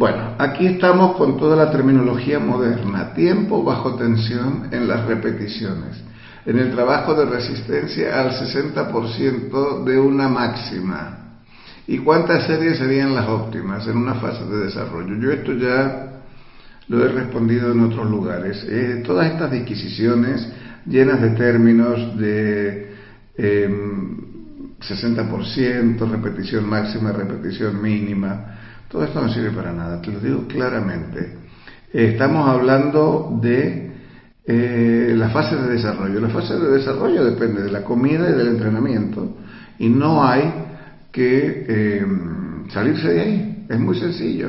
Bueno, aquí estamos con toda la terminología moderna, tiempo bajo tensión en las repeticiones, en el trabajo de resistencia al 60% de una máxima. ¿Y cuántas series serían las óptimas en una fase de desarrollo? Yo esto ya lo he respondido en otros lugares. Eh, todas estas disquisiciones llenas de términos de 60%, em, repetición máxima, repetición mínima, todo esto no sirve para nada, te lo digo claramente. estamos hablando de eh, la fase de desarrollo. La fase de desarrollo depende de la comida y del entrenamiento y no hay que em, salirse de ahí. Es muy sencillo.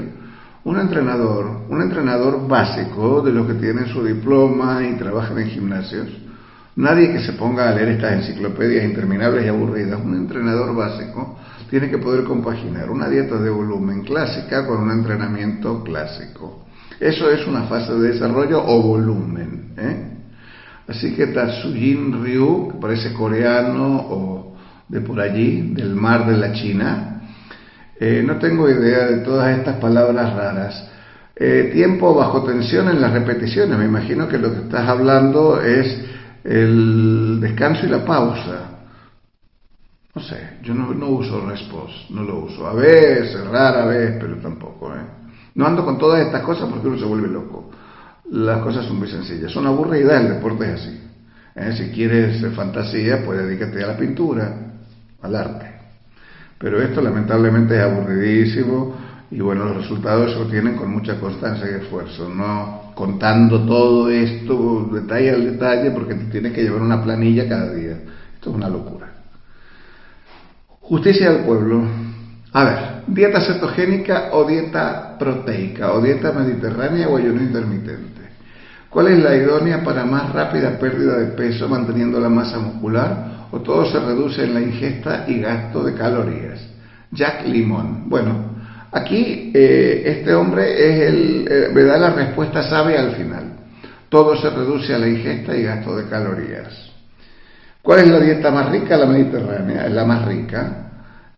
Un entrenador, un entrenador básico de los que tienen su diploma y trabajan en gimnasios, nadie que se ponga a leer estas enciclopedias interminables y aburridas, un entrenador básico tiene que poder compaginar una dieta de volumen clásica con un entrenamiento clásico. Eso es una fase de desarrollo o volumen. ¿eh? Así que Tatsujin Ryu, que parece coreano o de por allí, del mar de la China, eh, no tengo idea de todas estas palabras raras. Eh, tiempo bajo tensión en las repeticiones. Me imagino que lo que estás hablando es el descanso y la pausa. No sé, yo no, uso response, no lo uso. A veces, rara vez, pero tampoco. ¿eh? No ando con todas estas cosas porque uno se vuelve loco. Las cosas son muy sencillas. Son aburridas, el deporte es así. ¿eh? Si quieres fantasía, pues dedícate a la pintura, al arte. Pero esto lamentablemente es aburridísimo y bueno, los resultados se obtienen con mucha constancia y esfuerzo, no contando todo esto detalle al detalle porque te tienes que llevar una planilla cada día. Esto es una locura. Justicia del pueblo. A ver, dieta cetogénica o dieta proteica o dieta mediterránea o ayuno intermitente. ¿Cuál es la idónea para más rápida pérdida de peso manteniendo la masa muscular o todo se reduce en la ingesta y gasto de calorías. Jack Limón. Bueno, aquí eh, este hombre es el, eh, me da la respuesta sabe al final. Todo se reduce a la ingesta y gasto de calorías. ¿Cuál es la dieta más rica? La mediterránea, es la más rica.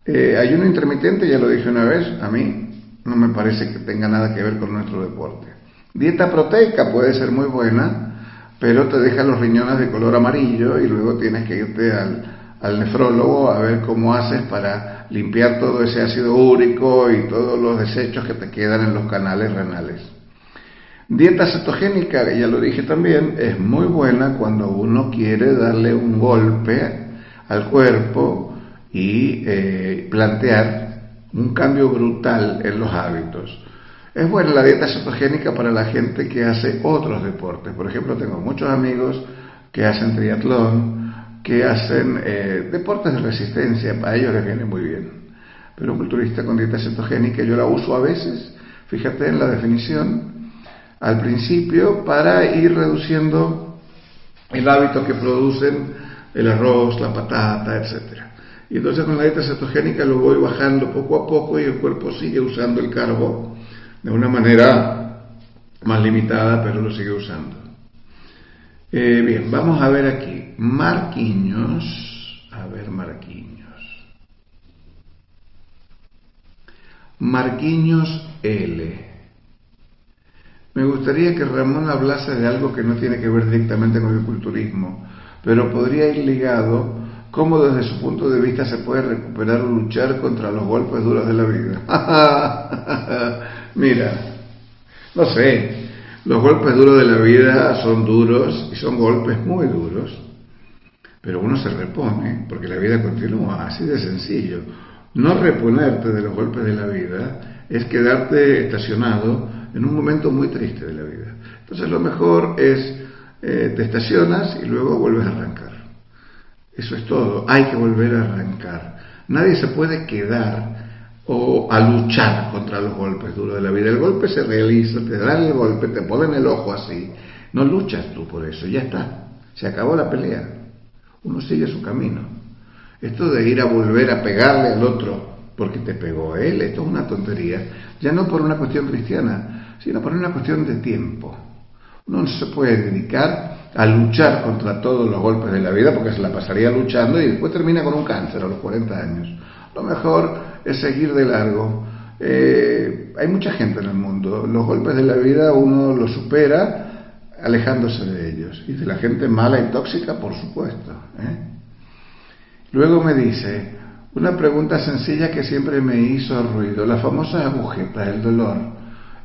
Eh, ayuno intermitente, ya lo dije una vez, a mí no me parece que tenga nada que ver con nuestro deporte. Dieta proteica puede ser muy buena, pero te deja los riñones de color amarillo y luego tienes que irte al, nefrólogo a ver cómo haces para limpiar todo ese ácido úrico y todos los desechos que te quedan en los canales renales. Dieta cetogénica, ya lo dije también, es muy buena cuando uno quiere darle un golpe al cuerpo y eh, plantear un cambio brutal en los hábitos. Es buena la dieta cetogénica para la gente que hace otros deportes. Por ejemplo, tengo muchos amigos que hacen triatlón, que hacen eh, deportes de resistencia, a ellos les viene muy bien. Pero un culturista con dieta cetogénica yo la uso a veces, fíjate en la definición, al principio para ir reduciendo el hábito que producen el arroz, la patata, etc. Y entonces con la dieta cetogénica lo voy bajando poco a poco y el cuerpo sigue usando el carbo de una manera más limitada, pero lo sigue usando. Eh, bien, vamos a ver aquí. Marquiños. A ver, Marquiños. Marquiños L. Me gustaría que Ramón hablase de algo que no tiene que ver directamente con el culturismo, pero podría ir ligado cómo desde su punto de vista se puede recuperar o luchar contra los golpes duros de la vida. Mira, no sé, los golpes duros de la vida son duros y son golpes muy duros, pero uno se repone porque la vida continúa, así de sencillo. No reponerte de los golpes de la vida es quedarte estacionado en un momento muy triste de la vida. Entonces lo mejor es, eh, te estacionas y luego vuelves a arrancar. Eso es todo, hay que volver a arrancar. Nadie se puede quedar o a luchar contra los golpes duros de la vida. El golpe se realiza, te dan el golpe, te ponen el ojo así. No luchas tú por eso, ya está. Se acabó la pelea. Uno sigue su camino. Esto de ir a volver a pegarle al otro porque te pegó él, esto es una tontería. Ya no por una cuestión cristiana, sino por una cuestión de tiempo. Uno no se puede dedicar a luchar contra todos los golpes de la vida porque se la pasaría luchando y después termina con un cáncer a los 40 años. Lo mejor es seguir de largo Eh, hay mucha gente en el mundo. Los golpes de la vida uno los supera alejándose de ellos. Y de la gente mala y tóxica, por supuesto. ¿eh? Luego me dice, una pregunta sencilla que siempre me hizo ruido, las famosas agujetas, el dolor.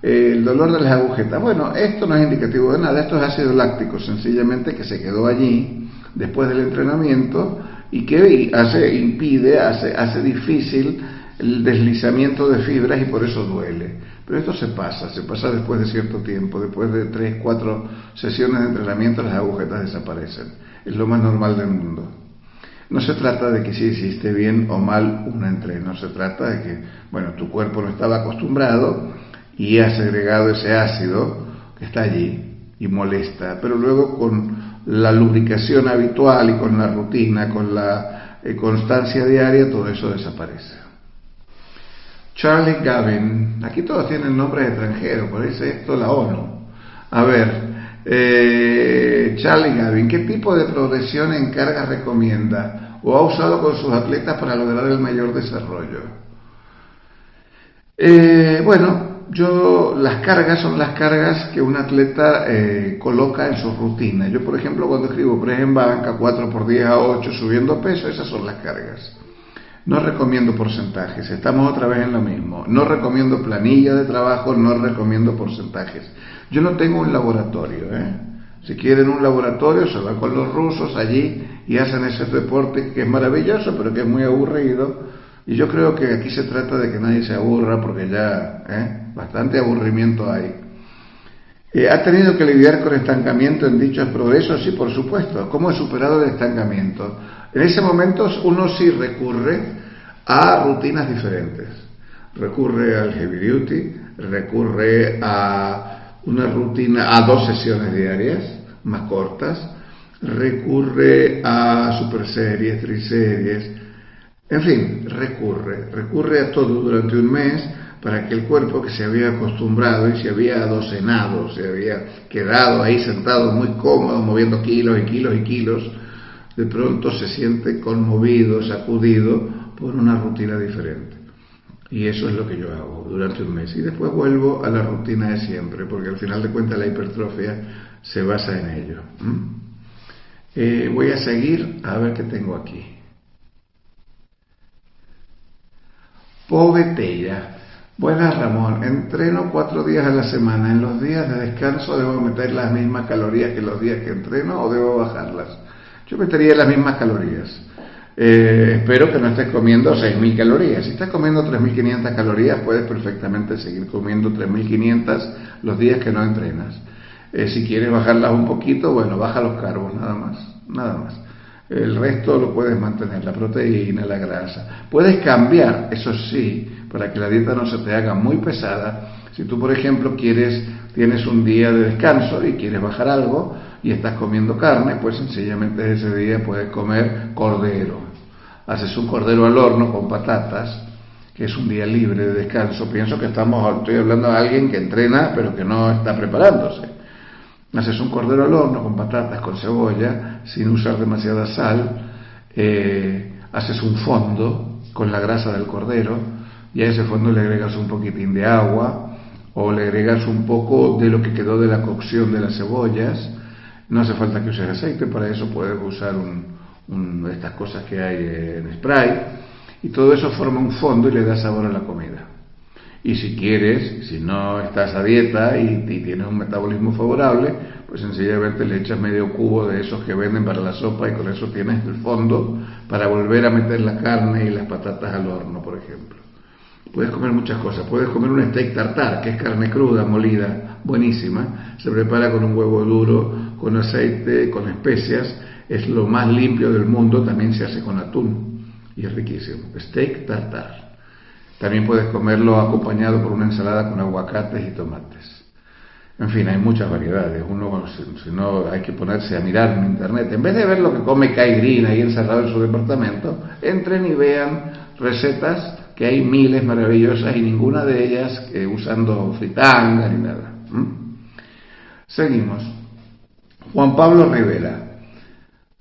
El dolor de las agujetas. Bueno, esto no es indicativo de nada, esto es ácido láctico, sencillamente que se quedó allí después del entrenamiento y que hace, impide, hace, hace difícil el deslizamiento de fibras y por eso duele. Pero esto se pasa, se pasa después de cierto tiempo, después de tres, cuatro sesiones de entrenamiento las agujetas desaparecen. Es lo más normal del mundo. No se trata de que si hiciste bien o mal un entreno, se trata de que, bueno, tu cuerpo no estaba acostumbrado y has agregado ese ácido que está allí y molesta, pero luego con la lubricación habitual y con la rutina, con la eh, constancia diaria, todo eso desaparece. Charlie Gavin, aquí todos tienen nombres extranjeros, por eso esto la ONU. A ver, eh, Charlie Gavin, ¿qué tipo de progresión en carga recomienda o ha usado con sus atletas para lograr el mayor desarrollo? Eh, bueno, yo las cargas son las cargas que un atleta eh, coloca en su rutina. Yo, por ejemplo, cuando escribo press en banca, 4 por 10 a 8, subiendo peso, esas son las cargas. No recomiendo porcentajes, estamos otra vez en lo mismo. No recomiendo planilla de trabajo, no recomiendo porcentajes. Yo no tengo un laboratorio, ¿eh? Si quieren un laboratorio, se va con los rusos allí y hacen ese deporte que es maravilloso, pero que es muy aburrido. Y yo creo que aquí se trata de que nadie se aburra, porque ya, ¿eh? bastante aburrimiento hay. Eh, ¿Ha tenido que lidiar con estancamiento en dichos progresos? Sí, por supuesto. ¿Cómo he superado el estancamiento? En ese momento uno sí recurre a rutinas diferentes. Recurre al heavy duty, recurre a una rutina, a dos sesiones diarias más cortas, recurre a super series, triseries, en fin, recurre, recurre a todo durante un mes para que el cuerpo que se había acostumbrado y se había adocenado, se había quedado ahí sentado muy cómodo, moviendo kilos y kilos y kilos, de pronto se siente conmovido, sacudido por una rutina diferente. Y eso es lo que yo hago durante un mes. Y después vuelvo a la rutina de siempre, porque al final de cuentas la hipertrofia se basa en ello. Eh, voy a seguir a ver qué tengo aquí. Pobetella. Buenas Ramón, entreno cuatro días a la semana. En los días de descanso debo meter las mismas calorías que los días que entreno o debo bajarlas. Yo metería las mismas calorías. Eh, espero que no estés comiendo 6.000 calorías. Si estás comiendo 3.500 calorías, puedes perfectamente seguir comiendo 3.500 los días que no entrenas. Eh, si quieres bajarlas un poquito, bueno, baja los carbos, nada más, nada más. El resto lo puedes mantener, la proteína, la grasa. Puedes cambiar, eso sí, para que la dieta no se te haga muy pesada. Si tú, por ejemplo, quieres, tienes un día de descanso y quieres bajar algo y estás comiendo carne, pues sencillamente ese día puedes comer cordero. Haces un cordero al horno con patatas, que es un día libre de descanso. Pienso que estamos, estoy hablando de alguien que entrena pero que no está preparándose. Haces un cordero al horno con patatas, con cebolla, sin usar demasiada sal. Eh, haces un fondo con la grasa del cordero y a ese fondo le agregas un poquitín de agua o le agregas un poco de lo que quedó de la cocción de las cebollas. No hace falta que uses aceite, para eso puedes usar un, estas cosas que hay en spray y todo eso forma un fondo y le da sabor a la comida. Y si quieres, si no estás a dieta y, tienes un metabolismo favorable, pues sencillamente le echas medio cubo de esos que venden para la sopa y con eso tienes el fondo para volver a meter la carne y las patatas al horno, por ejemplo. Puedes comer muchas cosas. Puedes comer un steak tartar, que es carne cruda, molida, buenísima. Se prepara con un huevo duro, con aceite, con especias. Es lo más limpio del mundo. También se hace con atún y es riquísimo. Steak tartar. También puedes comerlo acompañado por una ensalada con aguacates y tomates. En fin, hay muchas variedades. Uno, si, no, hay que ponerse a mirar en internet. En vez de ver lo que come Kai Green ahí encerrado en su departamento, entren y vean recetas que hay miles maravillosas y ninguna de ellas eh, usando fritanga ni nada. Seguimos. Juan Pablo Rivera.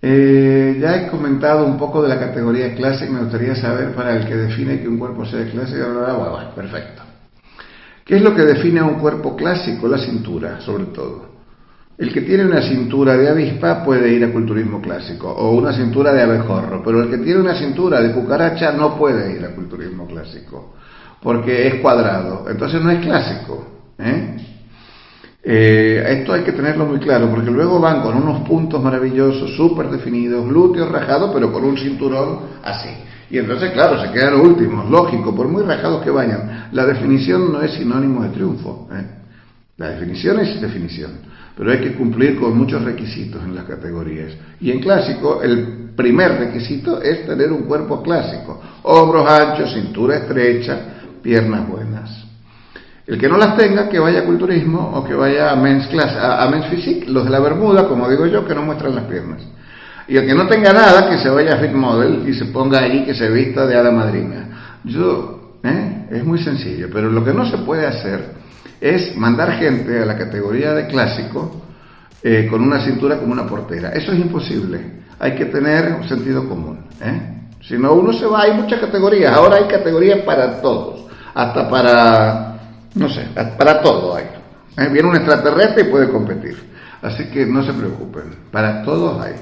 Eh, ya he comentado un poco de la categoría clase me gustaría saber para el que define que un cuerpo sea clásico. Perfecto. ¿Qué es lo que define a un cuerpo clásico? La cintura, sobre todo. El que tiene una cintura de avispa puede ir a culturismo clásico, o una cintura de abejorro, pero el que tiene una cintura de cucaracha no puede ir a culturismo clásico, porque es cuadrado, entonces no es clásico. ¿Eh? Esto hay que tenerlo muy claro, porque luego van con unos puntos maravillosos, súper definidos, glúteos rajados, pero con un cinturón así. Y entonces, claro, se quedan últimos, lógico, por muy rajados que vayan. La definición no es sinónimo de triunfo. ¿eh? La definición es definición, pero hay que cumplir con muchos requisitos en las categorías. Y en clásico, el primer requisito es tener un cuerpo clásico. Hombros anchos, cintura estrecha, piernas buenas. El que no las tenga, que vaya a culturismo o que vaya a men's class, a, men's physique, los de la bermuda, como digo yo, que no muestran las piernas. Y el que no tenga nada, que se vaya a Fit Model y se ponga allí que se vista de hada madrina. Yo, ¿eh? es muy sencillo, pero lo que no se puede hacer es mandar gente a la categoría de clásico eh, con una cintura como una portera. Eso es imposible. Hay que tener un sentido común. ¿eh? Si no, uno se va, hay muchas categorías. Ahora hay categorías para todos. Hasta para, no sé, para todo hay. ¿eh? Viene un extraterrestre y puede competir. Así que no se preocupen. Para todos hay.